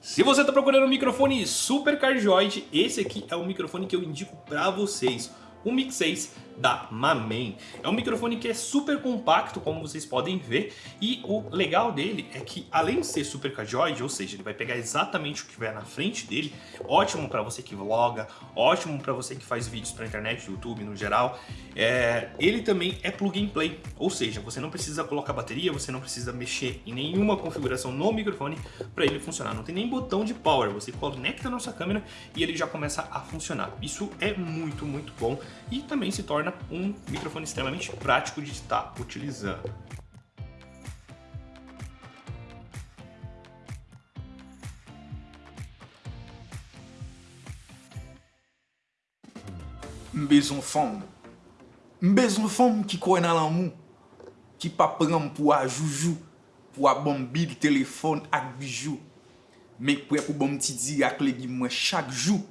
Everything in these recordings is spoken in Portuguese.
Se você está procurando um microfone super cardioide, esse aqui é o microfone que eu indico para vocês. O Mix 6 da Mamen. É um microfone que é super compacto, como vocês podem ver, e o legal dele é que além de ser super cardioide, ou seja, ele vai pegar exatamente o que vier na frente dele, ótimo para você que vloga, ótimo para você que faz vídeos para internet, YouTube no geral, é, ele também é plug and play, ou seja, você não precisa colocar bateria, você não precisa mexer em nenhuma configuração no microfone para ele funcionar, não tem nem botão de power, você conecta na sua câmera e ele já começa a funcionar. Isso é muito, muito bom e também se torna um microfone extremamente prático de estar utilizando. Mbezon fom, mbezon fom ki kwen nan lan mou, ki pa pran pou a joujou, pou a bom bil ak bijou, mek pou pou bom ti di ak le gi mwen chak jou,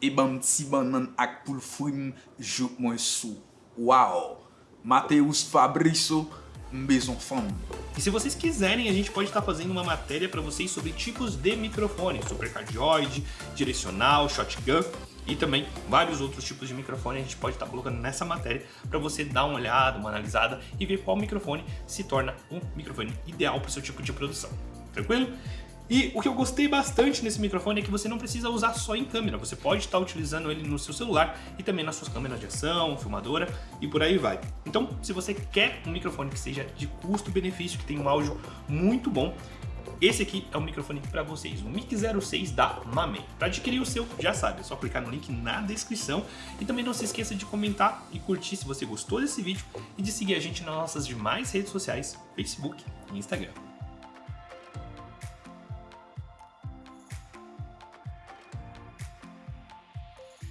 E bam ti ban nan ak pou frim jok mwen sou. Uau! Mateus Fabrício, mbezon fam. E se vocês quiserem, a gente pode estar fazendo uma matéria para vocês sobre tipos de microfone, supercardioide, direcional, shotgun e também vários outros tipos de microfone a gente pode estar colocando nessa matéria para você dar uma olhada, uma analisada e ver qual microfone se torna um microfone ideal para o seu tipo de produção. Tranquilo? E o que eu gostei bastante nesse microfone é que você não precisa usar só em câmera, você pode estar utilizando ele no seu celular e também nas suas câmeras de ação, filmadora e por aí vai. Então, se você quer um microfone que seja de custo-benefício, que tenha um áudio muito bom, esse aqui é o microfone para vocês, o Mic 06 da Mamen. Para adquirir o seu, já sabe, é só clicar no link na descrição. E também não se esqueça de comentar e curtir se você gostou desse vídeo e de seguir a gente nas nossas demais redes sociais, Facebook e Instagram.